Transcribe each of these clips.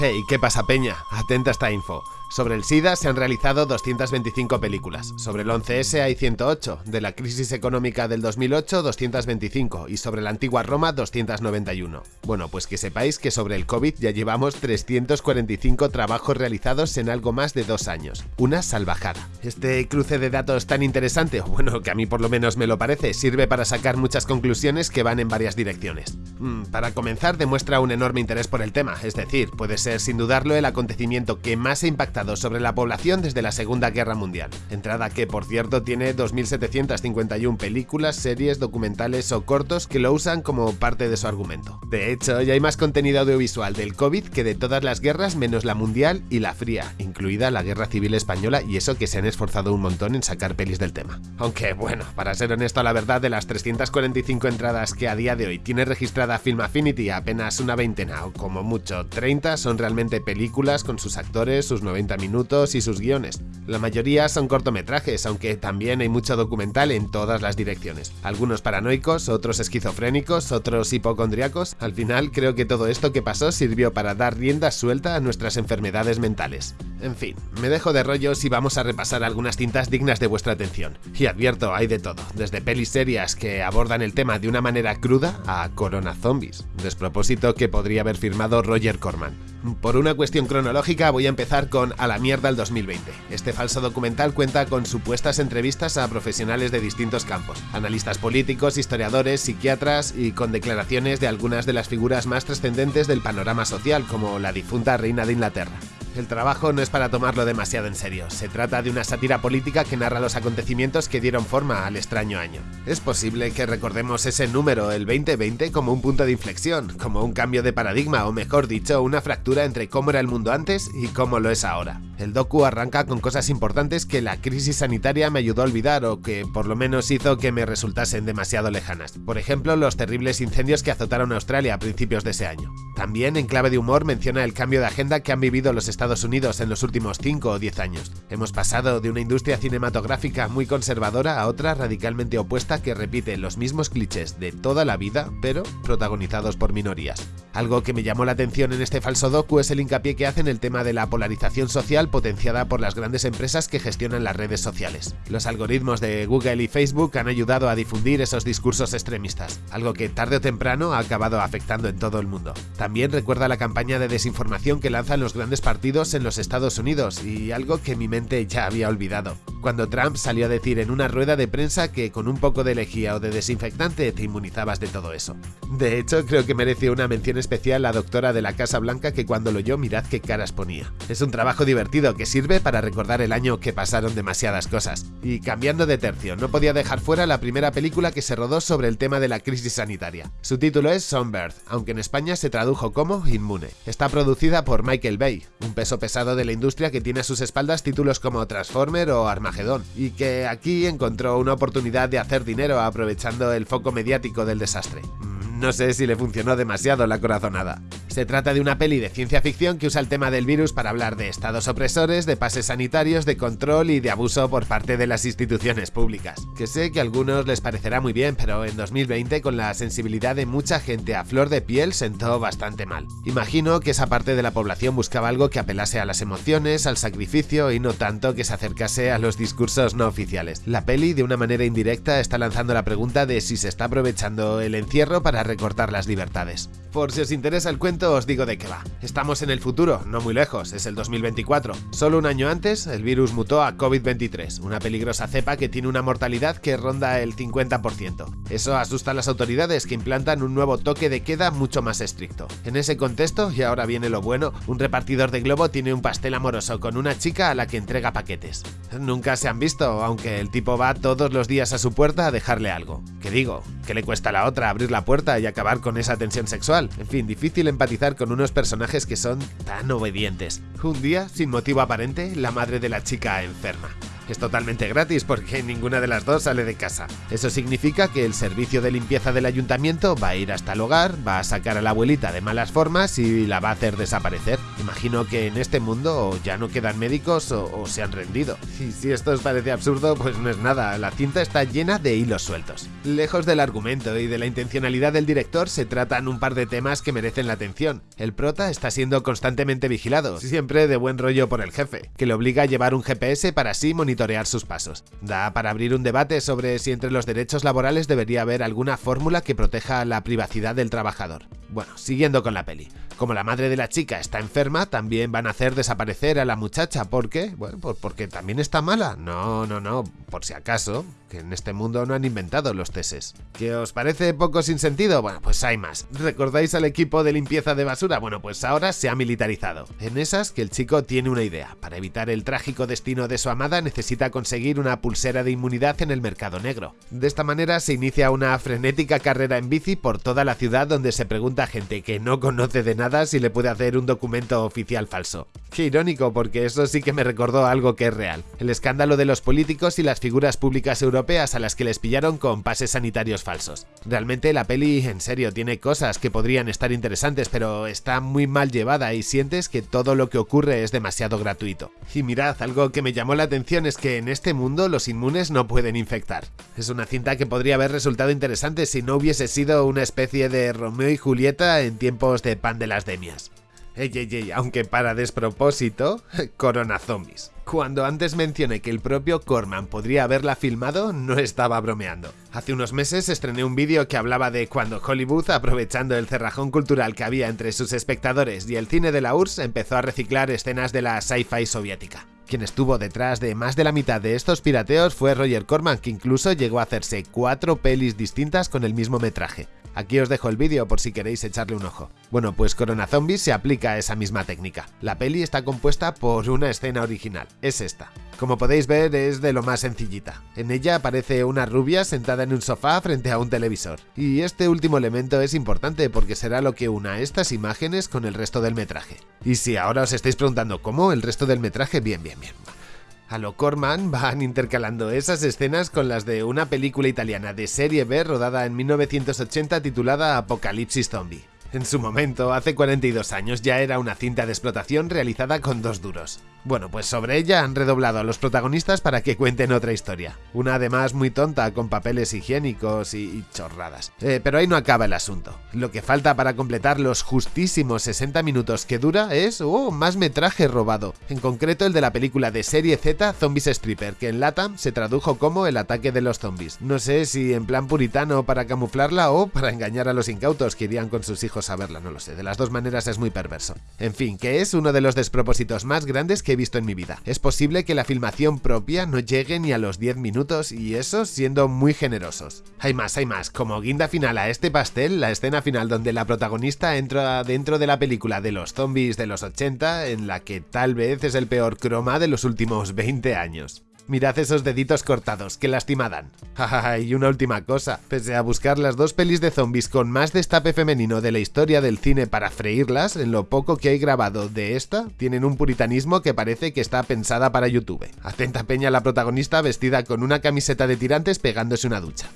Hey, ¿qué pasa peña? Atenta a esta info. Sobre el SIDA se han realizado 225 películas, sobre el 11S hay 108, de la crisis económica del 2008 225 y sobre la antigua Roma 291. Bueno, pues que sepáis que sobre el COVID ya llevamos 345 trabajos realizados en algo más de dos años. Una salvajada. Este cruce de datos tan interesante, bueno, que a mí por lo menos me lo parece, sirve para sacar muchas conclusiones que van en varias direcciones. Mm, para comenzar, demuestra un enorme interés por el tema, es decir, puede ser sin dudarlo el acontecimiento que más ha impactado sobre la población desde la Segunda Guerra Mundial, entrada que por cierto tiene 2.751 películas, series, documentales o cortos que lo usan como parte de su argumento. De hecho, ya hay más contenido audiovisual del COVID que de todas las guerras menos la mundial y la fría, incluida la Guerra Civil Española y eso que se han esforzado un montón en sacar pelis del tema. Aunque bueno, para ser honesto la verdad de las 345 entradas que a día de hoy tiene registrada Film Affinity apenas una veintena o como mucho 30 son realmente películas con sus actores, sus 90 minutos y sus guiones. La mayoría son cortometrajes, aunque también hay mucho documental en todas las direcciones. Algunos paranoicos, otros esquizofrénicos, otros hipocondriacos. Al final creo que todo esto que pasó sirvió para dar rienda suelta a nuestras enfermedades mentales. En fin, me dejo de rollos y vamos a repasar algunas cintas dignas de vuestra atención. Y advierto, hay de todo, desde pelis serias que abordan el tema de una manera cruda a Corona Zombies, despropósito que podría haber firmado Roger Corman. Por una cuestión cronológica voy a empezar con A la mierda el 2020. Este falso documental cuenta con supuestas entrevistas a profesionales de distintos campos, analistas políticos, historiadores, psiquiatras y con declaraciones de algunas de las figuras más trascendentes del panorama social como la difunta reina de Inglaterra. El trabajo no es para tomarlo demasiado en serio, se trata de una sátira política que narra los acontecimientos que dieron forma al extraño año. Es posible que recordemos ese número, el 2020, como un punto de inflexión, como un cambio de paradigma o mejor dicho, una fractura entre cómo era el mundo antes y cómo lo es ahora. El docu arranca con cosas importantes que la crisis sanitaria me ayudó a olvidar o que por lo menos hizo que me resultasen demasiado lejanas. Por ejemplo, los terribles incendios que azotaron Australia a principios de ese año. También, en clave de humor, menciona el cambio de agenda que han vivido los Estados Unidos en los últimos 5 o 10 años. Hemos pasado de una industria cinematográfica muy conservadora a otra radicalmente opuesta que repite los mismos clichés de toda la vida, pero protagonizados por minorías. Algo que me llamó la atención en este falso docu es el hincapié que hace en el tema de la polarización social potenciada por las grandes empresas que gestionan las redes sociales. Los algoritmos de Google y Facebook han ayudado a difundir esos discursos extremistas, algo que tarde o temprano ha acabado afectando en todo el mundo. También recuerda la campaña de desinformación que lanzan los grandes partidos en los Estados Unidos y algo que mi mente ya había olvidado. Cuando Trump salió a decir en una rueda de prensa que con un poco de lejía o de desinfectante te inmunizabas de todo eso. De hecho, creo que mereció una mención especial la doctora de la Casa Blanca que cuando lo oyó mirad qué caras ponía. Es un trabajo divertido que sirve para recordar el año que pasaron demasiadas cosas. Y cambiando de tercio, no podía dejar fuera la primera película que se rodó sobre el tema de la crisis sanitaria. Su título es Sunbird, aunque en España se tradujo como Inmune. Está producida por Michael Bay, un peso pesado de la industria que tiene a sus espaldas títulos como Transformer o Armageddon y que aquí encontró una oportunidad de hacer dinero aprovechando el foco mediático del desastre. Mm, no sé si le funcionó demasiado la corazonada. Se trata de una peli de ciencia ficción que usa el tema del virus para hablar de estados opresores, de pases sanitarios, de control y de abuso por parte de las instituciones públicas. Que sé que a algunos les parecerá muy bien, pero en 2020 con la sensibilidad de mucha gente a flor de piel sentó bastante mal. Imagino que esa parte de la población buscaba algo que apelase a las emociones, al sacrificio y no tanto que se acercase a los discursos no oficiales. La peli de una manera indirecta está lanzando la pregunta de si se está aprovechando el encierro para recortar las libertades. Por si os interesa el cuento os digo de qué va. Estamos en el futuro, no muy lejos, es el 2024. Solo un año antes, el virus mutó a COVID-23, una peligrosa cepa que tiene una mortalidad que ronda el 50%. Eso asusta a las autoridades que implantan un nuevo toque de queda mucho más estricto. En ese contexto, y ahora viene lo bueno, un repartidor de globo tiene un pastel amoroso con una chica a la que entrega paquetes. Nunca se han visto, aunque el tipo va todos los días a su puerta a dejarle algo. ¿Qué digo? ¿Qué le cuesta a la otra abrir la puerta y acabar con esa tensión sexual? En fin, difícil empatizar con unos personajes que son tan obedientes. Un día, sin motivo aparente, la madre de la chica enferma. Es totalmente gratis porque ninguna de las dos sale de casa. Eso significa que el servicio de limpieza del ayuntamiento va a ir hasta el hogar, va a sacar a la abuelita de malas formas y la va a hacer desaparecer. Imagino que en este mundo ya no quedan médicos o, se han rendido. Y si esto os parece absurdo, pues no es nada, la cinta está llena de hilos sueltos. Lejos del argumento y de la intencionalidad del director, se tratan un par de temas que merecen la atención. El prota está siendo constantemente vigilado, siempre de buen rollo por el jefe, que le obliga a llevar un GPS para así monitorear sus pasos. Da para abrir un debate sobre si entre los derechos laborales debería haber alguna fórmula que proteja la privacidad del trabajador. Bueno, siguiendo con la peli. Como la madre de la chica está enferma, también van a hacer desaparecer a la muchacha. ¿Por qué? Bueno, pues porque también está mala. No, no, no, por si acaso, que en este mundo no han inventado los teses. ¿Qué os parece poco sin sentido? Bueno, pues hay más. ¿Recordáis al equipo de limpieza de basura? Bueno, pues ahora se ha militarizado. En esas que el chico tiene una idea. Para evitar el trágico destino de su amada necesita conseguir una pulsera de inmunidad en el mercado negro. De esta manera se inicia una frenética carrera en bici por toda la ciudad donde se pregunta a gente que no conoce de nada si le puede hacer un documento oficial falso. Qué irónico, porque eso sí que me recordó algo que es real. El escándalo de los políticos y las figuras públicas europeas a las que les pillaron con pases sanitarios falsos. Realmente la peli, en serio, tiene cosas que podrían estar interesantes, pero está muy mal llevada y sientes que todo lo que ocurre es demasiado gratuito. Y mirad, algo que me llamó la atención es que en este mundo los inmunes no pueden infectar. Es una cinta que podría haber resultado interesante si no hubiese sido una especie de Romeo y Julieta en tiempos de pan de la demias. Ey, ey, ey, aunque para despropósito, Corona Zombies. Cuando antes mencioné que el propio Corman podría haberla filmado, no estaba bromeando. Hace unos meses estrené un vídeo que hablaba de cuando Hollywood, aprovechando el cerrajón cultural que había entre sus espectadores y el cine de la URSS, empezó a reciclar escenas de la sci-fi soviética. Quien estuvo detrás de más de la mitad de estos pirateos fue Roger Corman, que incluso llegó a hacerse cuatro pelis distintas con el mismo metraje. Aquí os dejo el vídeo por si queréis echarle un ojo. Bueno, pues Corona Zombies se aplica a esa misma técnica. La peli está compuesta por una escena original, es esta. Como podéis ver es de lo más sencillita. En ella aparece una rubia sentada en un sofá frente a un televisor. Y este último elemento es importante porque será lo que una estas imágenes con el resto del metraje. Y si ahora os estáis preguntando cómo el resto del metraje, bien, bien, bien. A lo Corman van intercalando esas escenas con las de una película italiana de serie B rodada en 1980 titulada Apocalipsis Zombie. En su momento, hace 42 años, ya era una cinta de explotación realizada con dos duros. Bueno, pues sobre ella han redoblado a los protagonistas para que cuenten otra historia. Una además muy tonta, con papeles higiénicos y, chorradas. Eh, pero ahí no acaba el asunto. Lo que falta para completar los justísimos 60 minutos que dura es, oh, más metraje robado. En concreto el de la película de serie Z Zombies Stripper, que en Latam se tradujo como el ataque de los zombies. No sé si en plan puritano para camuflarla o para engañar a los incautos que irían con sus hijos a verla, no lo sé. De las dos maneras es muy perverso. En fin, que es uno de los despropósitos más grandes que he visto en mi vida. Es posible que la filmación propia no llegue ni a los 10 minutos y eso siendo muy generosos. Hay más, hay más. Como guinda final a este pastel, la escena final donde la protagonista entra dentro de la película de los zombies de los 80 en la que tal vez es el peor croma de los últimos 20 años. Mirad esos deditos cortados, que lastimadan. y una última cosa, pese a buscar las dos pelis de zombies con más destape femenino de la historia del cine para freírlas, en lo poco que hay grabado de esta, tienen un puritanismo que parece que está pensada para YouTube. Atenta peña la protagonista vestida con una camiseta de tirantes pegándose una ducha.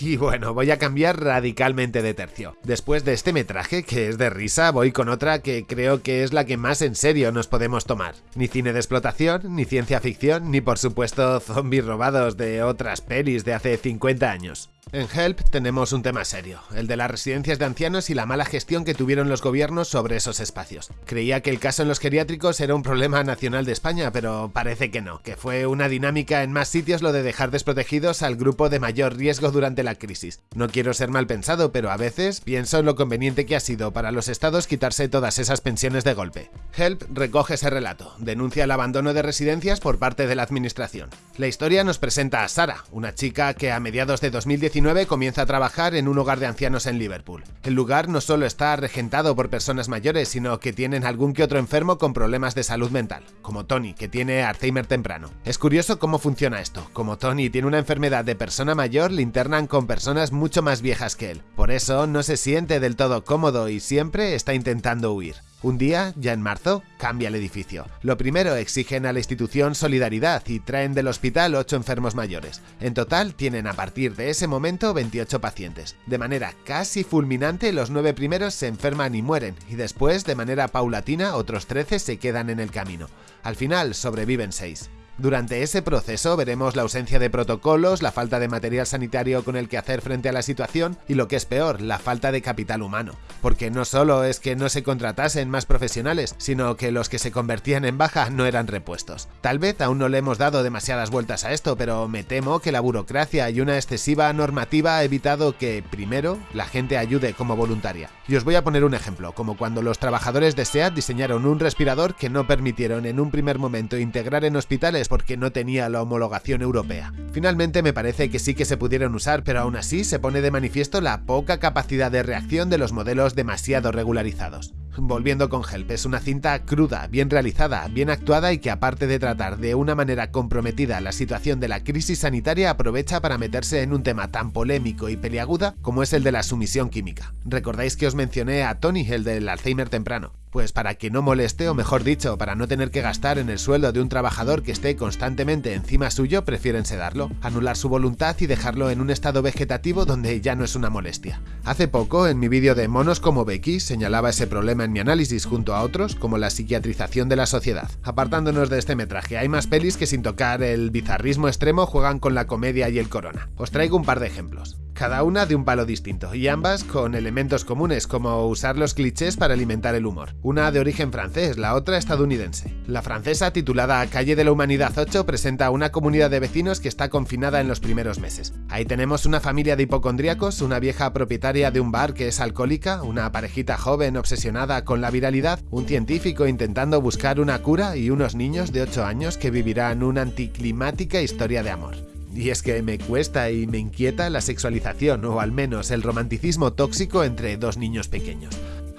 Y bueno, voy a cambiar radicalmente de tercio. Después de este metraje, que es de risa, voy con otra que creo que es la que más en serio nos podemos tomar. Ni cine de explotación, ni ciencia ficción, ni por supuesto zombies robados de otras pelis de hace 50 años. En Help tenemos un tema serio, el de las residencias de ancianos y la mala gestión que tuvieron los gobiernos sobre esos espacios. Creía que el caso en los geriátricos era un problema nacional de España, pero parece que no, que fue una dinámica en más sitios lo de dejar desprotegidos al grupo de mayor riesgo durante la crisis. No quiero ser mal pensado, pero a veces pienso en lo conveniente que ha sido para los estados quitarse todas esas pensiones de golpe. Help recoge ese relato, denuncia el abandono de residencias por parte de la administración. La historia nos presenta a Sara, una chica que a mediados de 2019 comienza a trabajar en un hogar de ancianos en Liverpool. El lugar no solo está regentado por personas mayores, sino que tienen algún que otro enfermo con problemas de salud mental, como Tony, que tiene Alzheimer temprano. Es curioso cómo funciona esto. Como Tony tiene una enfermedad de persona mayor, le internan con personas mucho más viejas que él. Por eso no se siente del todo cómodo y siempre está intentando huir. Un día, ya en marzo, cambia el edificio. Lo primero, exigen a la institución solidaridad y traen del hospital 8 enfermos mayores. En total, tienen a partir de ese momento 28 pacientes. De manera casi fulminante, los 9 primeros se enferman y mueren, y después, de manera paulatina, otros 13 se quedan en el camino. Al final, sobreviven 6. Durante ese proceso veremos la ausencia de protocolos, la falta de material sanitario con el que hacer frente a la situación y lo que es peor, la falta de capital humano. Porque no solo es que no se contratasen más profesionales, sino que los que se convertían en baja no eran repuestos. Tal vez aún no le hemos dado demasiadas vueltas a esto, pero me temo que la burocracia y una excesiva normativa ha evitado que, primero, la gente ayude como voluntaria. Y os voy a poner un ejemplo, como cuando los trabajadores de SEAT diseñaron un respirador que no permitieron en un primer momento integrar en hospitales porque no tenía la homologación europea. Finalmente me parece que sí que se pudieron usar, pero aún así se pone de manifiesto la poca capacidad de reacción de los modelos demasiado regularizados. Volviendo con Help, es una cinta cruda, bien realizada, bien actuada y que aparte de tratar de una manera comprometida la situación de la crisis sanitaria aprovecha para meterse en un tema tan polémico y peliaguda como es el de la sumisión química. Recordáis que os mencioné a Tony, el del Alzheimer temprano. Pues para que no moleste, o mejor dicho, para no tener que gastar en el sueldo de un trabajador que esté constantemente encima suyo, prefieren sedarlo, anular su voluntad y dejarlo en un estado vegetativo donde ya no es una molestia. Hace poco, en mi vídeo de Monos como Becky, señalaba ese problema en mi análisis junto a otros, como la psiquiatrización de la sociedad. Apartándonos de este metraje, hay más pelis que sin tocar el bizarrismo extremo juegan con la comedia y el corona. Os traigo un par de ejemplos cada una de un palo distinto, y ambas con elementos comunes, como usar los clichés para alimentar el humor. Una de origen francés, la otra estadounidense. La francesa, titulada Calle de la Humanidad 8, presenta una comunidad de vecinos que está confinada en los primeros meses. Ahí tenemos una familia de hipocondríacos, una vieja propietaria de un bar que es alcohólica, una parejita joven obsesionada con la viralidad, un científico intentando buscar una cura y unos niños de 8 años que vivirán una anticlimática historia de amor. Y es que me cuesta y me inquieta la sexualización, o al menos el romanticismo tóxico entre dos niños pequeños.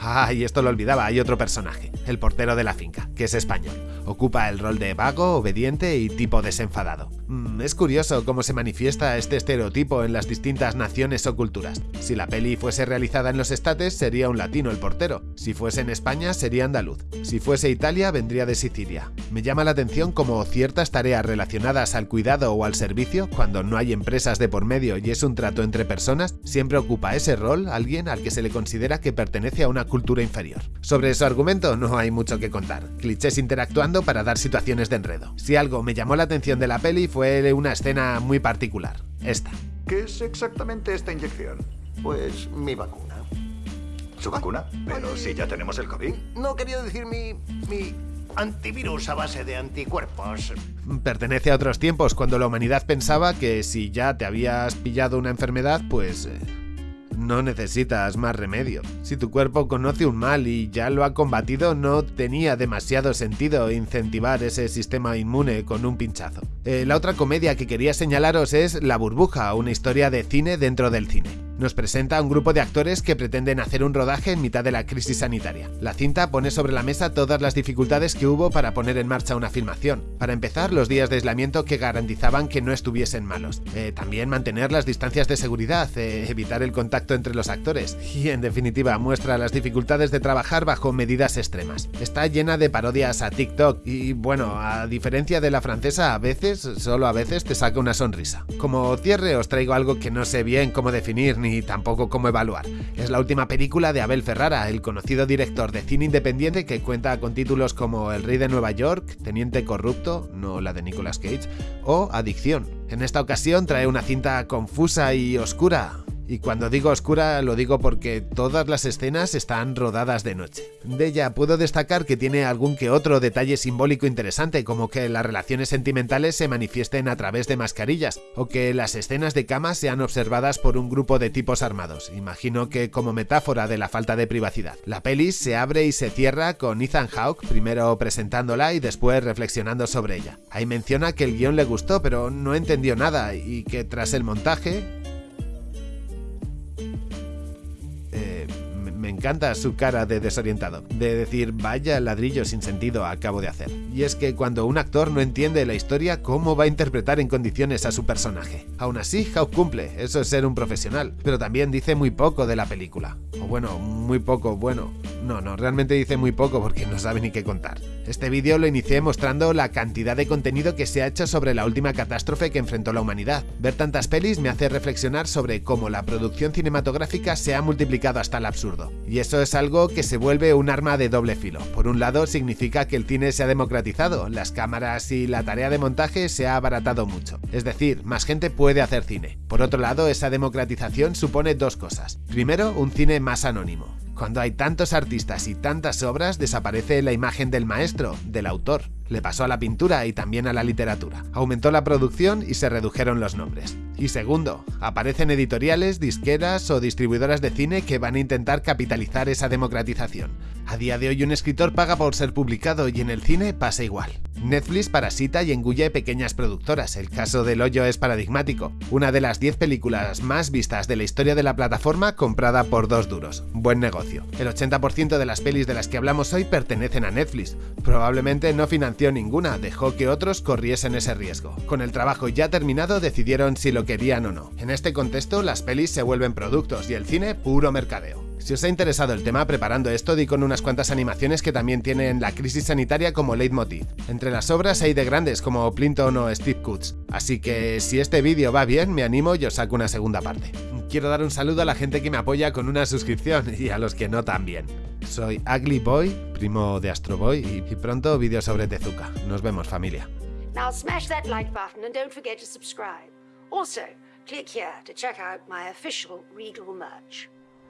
Ah, y esto lo olvidaba, hay otro personaje, el portero de la finca, que es español. Ocupa el rol de vago, obediente y tipo desenfadado. Mm, es curioso cómo se manifiesta este estereotipo en las distintas naciones o culturas. Si la peli fuese realizada en los estates, sería un latino el portero. Si fuese en España, sería andaluz. Si fuese Italia, vendría de Sicilia. Me llama la atención como ciertas tareas relacionadas al cuidado o al servicio, cuando no hay empresas de por medio y es un trato entre personas, siempre ocupa ese rol alguien al que se le considera que pertenece a una cultura inferior. Sobre su argumento no hay mucho que contar, clichés interactuando para dar situaciones de enredo. Si algo me llamó la atención de la peli fue una escena muy particular, esta. ¿Qué es exactamente esta inyección? Pues mi vacuna. ¿Su vacuna? Pero si ya tenemos el COVID. No quería decir mi... mi antivirus a base de anticuerpos. Pertenece a otros tiempos, cuando la humanidad pensaba que si ya te habías pillado una enfermedad, pues... Eh, no necesitas más remedio. Si tu cuerpo conoce un mal y ya lo ha combatido, no tenía demasiado sentido incentivar ese sistema inmune con un pinchazo. Eh, la otra comedia que quería señalaros es La burbuja, una historia de cine dentro del cine nos presenta a un grupo de actores que pretenden hacer un rodaje en mitad de la crisis sanitaria. La cinta pone sobre la mesa todas las dificultades que hubo para poner en marcha una filmación. Para empezar, los días de aislamiento que garantizaban que no estuviesen malos. Eh, también mantener las distancias de seguridad, eh, evitar el contacto entre los actores. Y en definitiva, muestra las dificultades de trabajar bajo medidas extremas. Está llena de parodias a TikTok y bueno, a diferencia de la francesa, a veces, solo a veces, te saca una sonrisa. Como cierre os traigo algo que no sé bien cómo definir ni tampoco cómo evaluar. Es la última película de Abel Ferrara, el conocido director de cine independiente que cuenta con títulos como El Rey de Nueva York, Teniente Corrupto, no la de Nicolas Cage, o Adicción. En esta ocasión trae una cinta confusa y oscura, y cuando digo oscura lo digo porque todas las escenas están rodadas de noche. De ella puedo destacar que tiene algún que otro detalle simbólico interesante, como que las relaciones sentimentales se manifiesten a través de mascarillas, o que las escenas de cama sean observadas por un grupo de tipos armados, imagino que como metáfora de la falta de privacidad. La peli se abre y se cierra con Ethan Hawke primero presentándola y después reflexionando sobre ella. Ahí menciona que el guion le gustó pero no entendió nada y que tras el montaje encanta su cara de desorientado, de decir vaya ladrillo sin sentido acabo de hacer. Y es que cuando un actor no entiende la historia, ¿cómo va a interpretar en condiciones a su personaje? Aún así, Hawk cumple, eso es ser un profesional, pero también dice muy poco de la película. O bueno, muy poco bueno. No, no, realmente dice muy poco porque no sabe ni qué contar. Este vídeo lo inicié mostrando la cantidad de contenido que se ha hecho sobre la última catástrofe que enfrentó la humanidad. Ver tantas pelis me hace reflexionar sobre cómo la producción cinematográfica se ha multiplicado hasta el absurdo. Y eso es algo que se vuelve un arma de doble filo. Por un lado significa que el cine se ha democratizado, las cámaras y la tarea de montaje se ha abaratado mucho. Es decir, más gente puede hacer cine. Por otro lado, esa democratización supone dos cosas. Primero, un cine más anónimo. Cuando hay tantos artistas y tantas obras, desaparece la imagen del maestro, del autor. Le pasó a la pintura y también a la literatura. Aumentó la producción y se redujeron los nombres. Y segundo, aparecen editoriales, disqueras o distribuidoras de cine que van a intentar capitalizar esa democratización. A día de hoy un escritor paga por ser publicado y en el cine pasa igual. Netflix parasita y engulle pequeñas productoras, el caso del hoyo es paradigmático, una de las 10 películas más vistas de la historia de la plataforma comprada por dos duros. Buen negocio. El 80% de las pelis de las que hablamos hoy pertenecen a Netflix. Probablemente no financió ninguna, dejó que otros corriesen ese riesgo. Con el trabajo ya terminado decidieron si lo querían o no. En este contexto las pelis se vuelven productos y el cine puro mercadeo. Si os ha interesado el tema preparando esto, di con unas cuantas animaciones que también tienen la crisis sanitaria como leitmotiv. Entre las obras hay de grandes como Plinton o Steve Coots, así que si este vídeo va bien, me animo y os saco una segunda parte. Quiero dar un saludo a la gente que me apoya con una suscripción y a los que no también. Soy Ugly Boy, primo de Astro Boy, y pronto vídeo sobre Tezuka. Nos vemos familia. Now smash that like button and don't forget to subscribe. Also, click here to check out my official Regal merch.